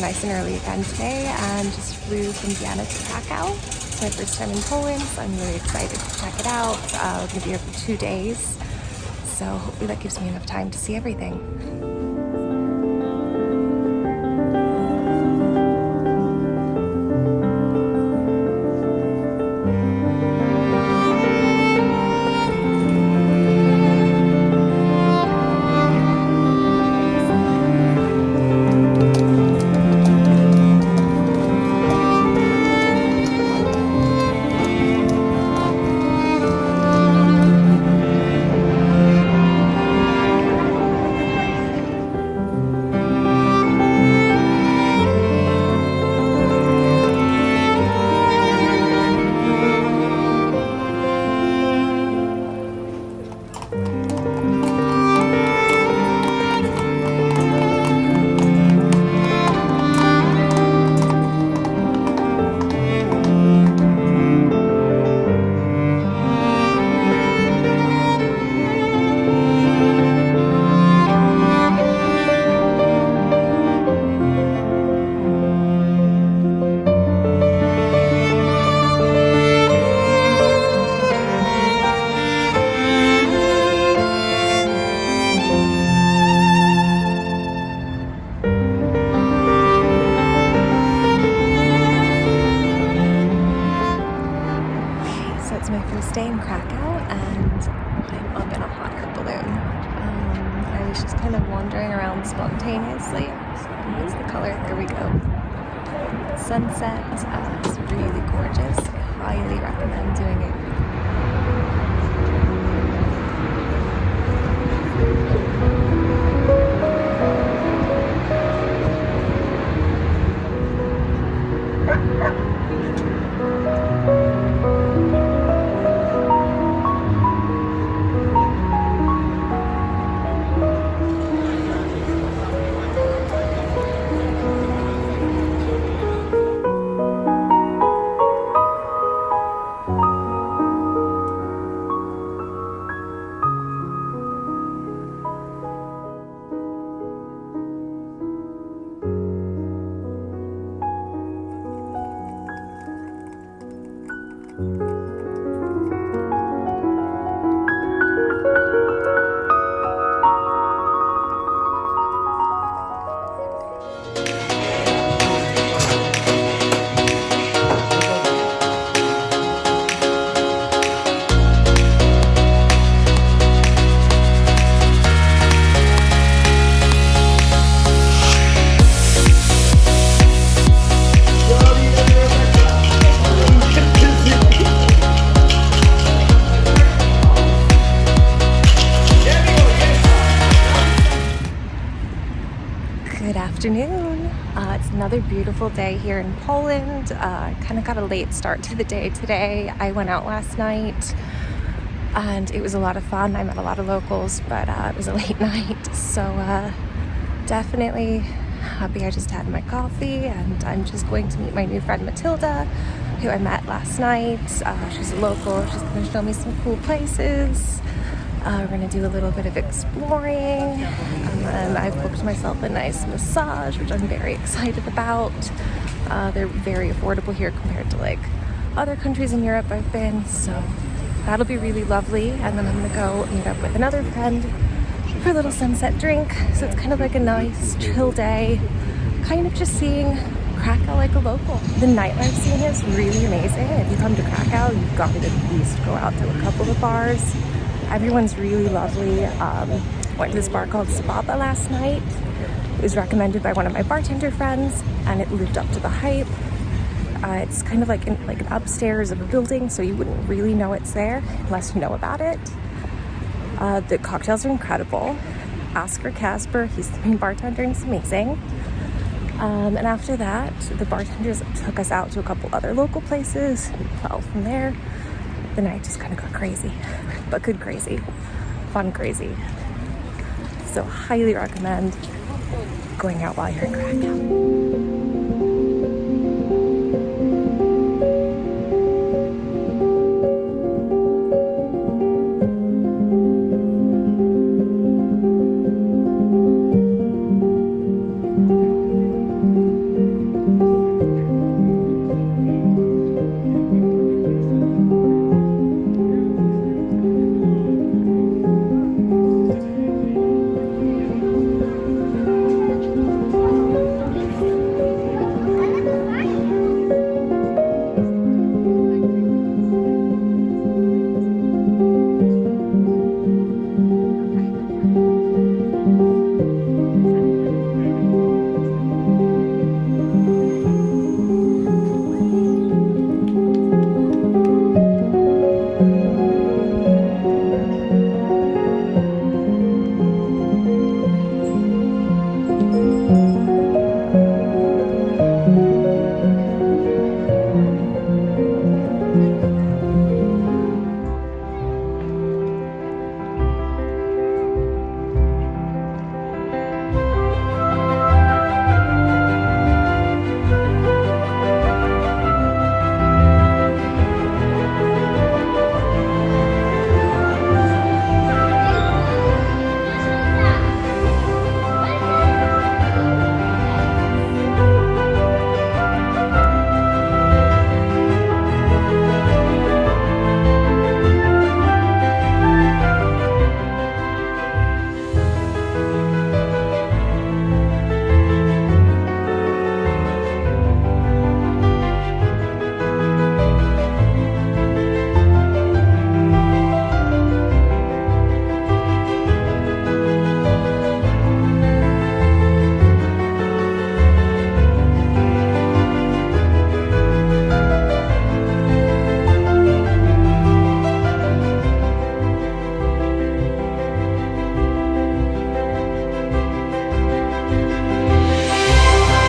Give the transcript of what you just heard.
nice and early again today and just flew from Vienna to Krakow. It's my first time in Poland, so I'm really excited to check it out. Uh, I'm gonna be here for two days, so hopefully that gives me enough time to see everything. In Krakow and I'm up in a hot air balloon. Um, I was just kind of wandering around spontaneously. What's the color? There we go. Sunset. Uh, it's really gorgeous. I highly recommend doing it. Bye. Afternoon. Uh, it's another beautiful day here in Poland. Uh, kind of got a late start to the day today. I went out last night and it was a lot of fun. I met a lot of locals, but uh, it was a late night. So uh, definitely happy I just had my coffee and I'm just going to meet my new friend Matilda, who I met last night. Uh, she's a local. She's going to show me some cool places. Uh, we're gonna do a little bit of exploring and I've booked myself a nice massage which I'm very excited about. Uh, they're very affordable here compared to like other countries in Europe I've been so that'll be really lovely and then I'm gonna go meet up with another friend for a little sunset drink so it's kind of like a nice chill day kind of just seeing Krakow like a local. The nightlife scene is really amazing. If you come to Krakow, you've got to at least go out to a couple of bars. Everyone's really lovely. Um, went to this bar called Spaba last night. It was recommended by one of my bartender friends and it lived up to the hype. Uh, it's kind of like in, like an upstairs of a building, so you wouldn't really know it's there unless you know about it. Uh, the cocktails are incredible. Oscar Casper, he's the main bartender and he's amazing. Um, and after that, the bartenders took us out to a couple other local places. Well, from there, the night just kind of got crazy, but good crazy, fun crazy. So highly recommend going out while you're in Krakow.